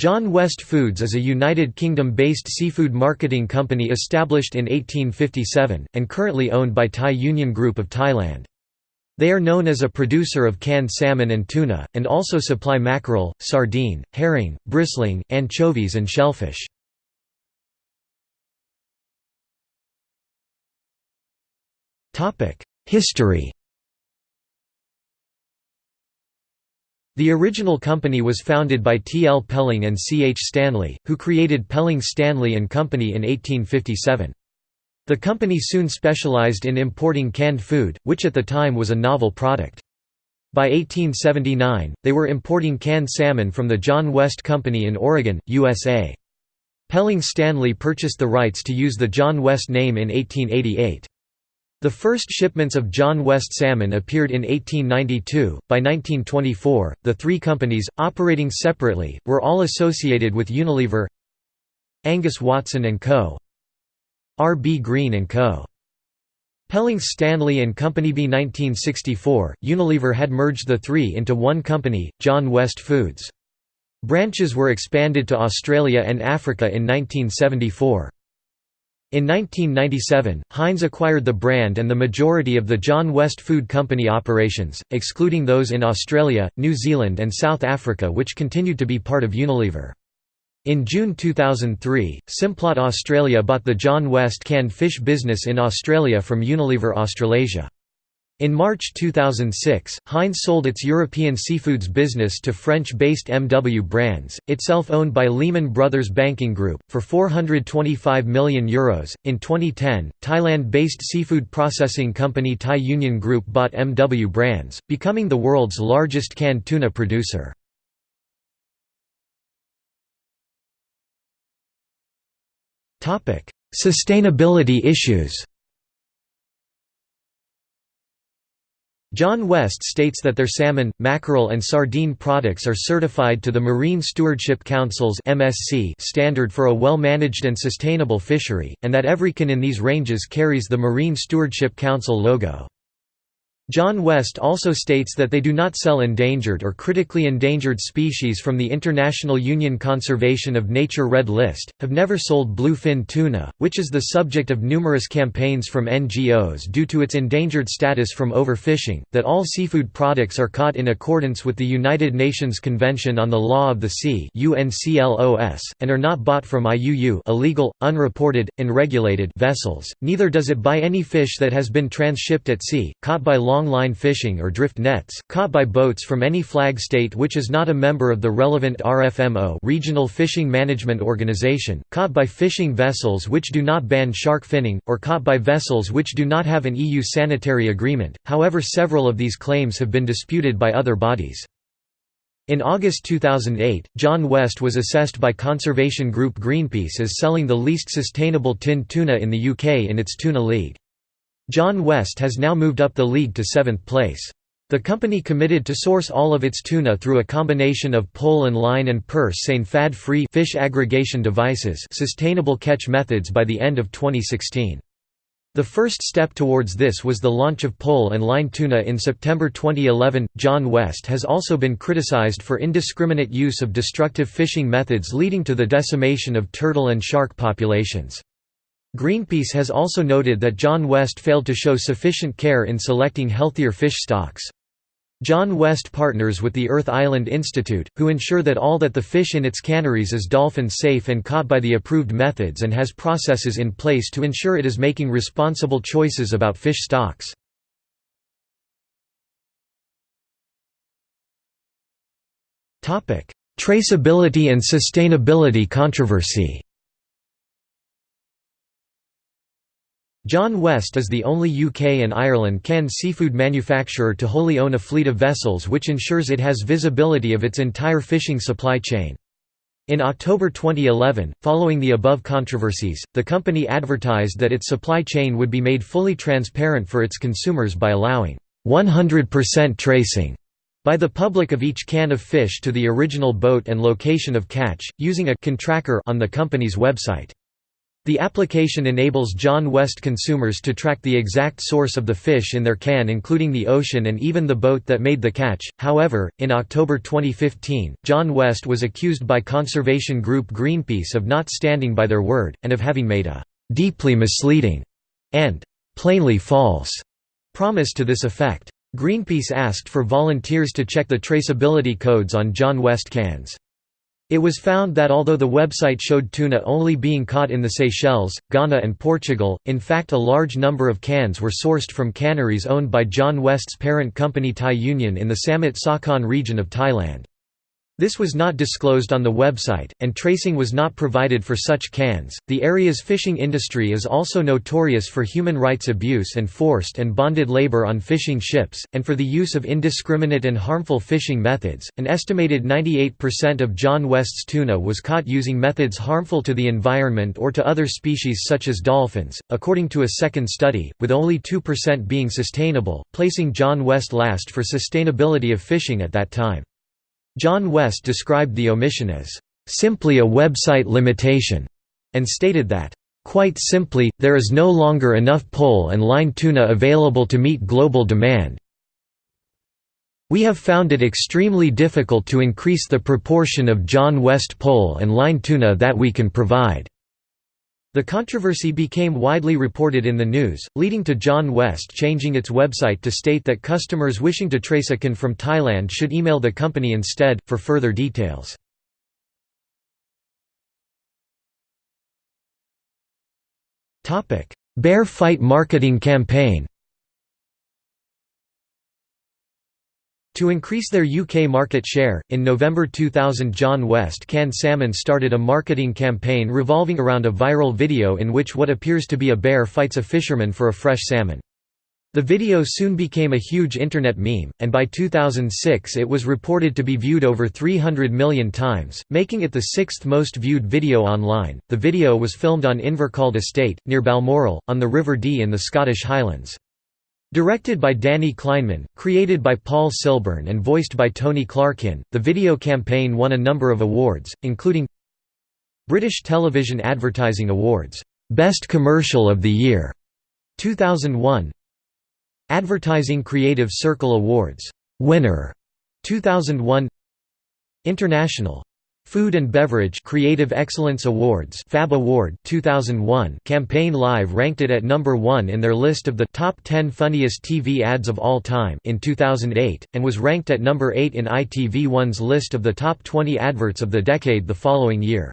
John West Foods is a United Kingdom-based seafood marketing company established in 1857, and currently owned by Thai Union Group of Thailand. They are known as a producer of canned salmon and tuna, and also supply mackerel, sardine, herring, bristling, anchovies and shellfish. History The original company was founded by T. L. Pelling and C. H. Stanley, who created Pelling Stanley and Company in 1857. The company soon specialized in importing canned food, which at the time was a novel product. By 1879, they were importing canned salmon from the John West Company in Oregon, USA. Pelling Stanley purchased the rights to use the John West name in 1888. The first shipments of John West salmon appeared in 1892. By 1924, the three companies, operating separately, were all associated with Unilever Angus Watson & Co. R. B. Green & Co. Pelling Stanley and Company B 1964, Unilever had merged the three into one company, John West Foods. Branches were expanded to Australia and Africa in 1974. In 1997, Heinz acquired the brand and the majority of the John West Food Company operations, excluding those in Australia, New Zealand and South Africa which continued to be part of Unilever. In June 2003, Simplot Australia bought the John West canned fish business in Australia from Unilever Australasia. In March 2006, Heinz sold its European seafoods business to French-based MW Brands, itself owned by Lehman Brothers Banking Group, for €425 million. Euros. In 2010, Thailand-based seafood processing company Thai Union Group bought MW Brands, becoming the world's largest canned tuna producer. Sustainability issues John West states that their salmon, mackerel and sardine products are certified to the Marine Stewardship Council's standard for a well-managed and sustainable fishery, and that every can in these ranges carries the Marine Stewardship Council logo. John West also states that they do not sell endangered or critically endangered species from the International Union Conservation of Nature Red List, have never sold bluefin tuna, which is the subject of numerous campaigns from NGOs due to its endangered status from overfishing, that all seafood products are caught in accordance with the United Nations Convention on the Law of the Sea and are not bought from IUU illegal, unreported, unregulated vessels, neither does it buy any fish that has been transshipped at sea, caught by long long-line fishing or drift nets, caught by boats from any flag state which is not a member of the relevant RFMO Regional Fishing Management Organization, caught by fishing vessels which do not ban shark finning, or caught by vessels which do not have an EU sanitary agreement, however several of these claims have been disputed by other bodies. In August 2008, John West was assessed by conservation group Greenpeace as selling the least sustainable tinned tuna in the UK in its Tuna League. John West has now moved up the league to seventh place. The company committed to source all of its tuna through a combination of pole and line and purse seine fad-free fish aggregation devices sustainable catch methods by the end of 2016. The first step towards this was the launch of pole and line tuna in September 2011. John West has also been criticized for indiscriminate use of destructive fishing methods leading to the decimation of turtle and shark populations. Greenpeace has also noted that John West failed to show sufficient care in selecting healthier fish stocks. John West partners with the Earth Island Institute, who ensure that all that the fish in its canneries is dolphin safe and caught by the approved methods and has processes in place to ensure it is making responsible choices about fish stocks. Traceability and sustainability controversy John West is the only UK and Ireland canned seafood manufacturer to wholly own a fleet of vessels which ensures it has visibility of its entire fishing supply chain. In October 2011, following the above controversies, the company advertised that its supply chain would be made fully transparent for its consumers by allowing 100% tracing by the public of each can of fish to the original boat and location of catch, using a can tracker on the company's website. The application enables John West consumers to track the exact source of the fish in their can including the ocean and even the boat that made the catch. However, in October 2015, John West was accused by conservation group Greenpeace of not standing by their word, and of having made a «deeply misleading» and «plainly false» promise to this effect. Greenpeace asked for volunteers to check the traceability codes on John West cans. It was found that although the website showed tuna only being caught in the Seychelles, Ghana and Portugal, in fact a large number of cans were sourced from canneries owned by John West's parent company Thai Union in the Samut Sakhon region of Thailand. This was not disclosed on the website, and tracing was not provided for such cans. The area's fishing industry is also notorious for human rights abuse and forced and bonded labor on fishing ships, and for the use of indiscriminate and harmful fishing methods. An estimated 98% of John West's tuna was caught using methods harmful to the environment or to other species such as dolphins, according to a second study, with only 2% being sustainable, placing John West last for sustainability of fishing at that time. John West described the omission as, "...simply a website limitation", and stated that, "...quite simply, there is no longer enough pole and line tuna available to meet global demand. We have found it extremely difficult to increase the proportion of John West pole and line tuna that we can provide." The controversy became widely reported in the news, leading to John West changing its website to state that customers wishing to trace a can from Thailand should email the company instead, for further details. Bear Fight marketing campaign To increase their UK market share, in November 2000 John West Canned Salmon started a marketing campaign revolving around a viral video in which what appears to be a bear fights a fisherman for a fresh salmon. The video soon became a huge internet meme, and by 2006 it was reported to be viewed over 300 million times, making it the sixth most viewed video online. The video was filmed on Invercauld Estate, near Balmoral, on the River Dee in the Scottish Highlands. Directed by Danny Kleinman, created by Paul Silburn and voiced by Tony Clarkin, the video campaign won a number of awards, including British Television Advertising Awards, Best Commercial of the Year, 2001 Advertising Creative Circle Awards, Winner, 2001 International Food and Beverage Creative Excellence Awards Fab Award 2001 Campaign Live ranked it at number 1 in their list of the top 10 funniest TV ads of all time in 2008 and was ranked at number 8 in ITV1's list of the top 20 adverts of the decade the following year.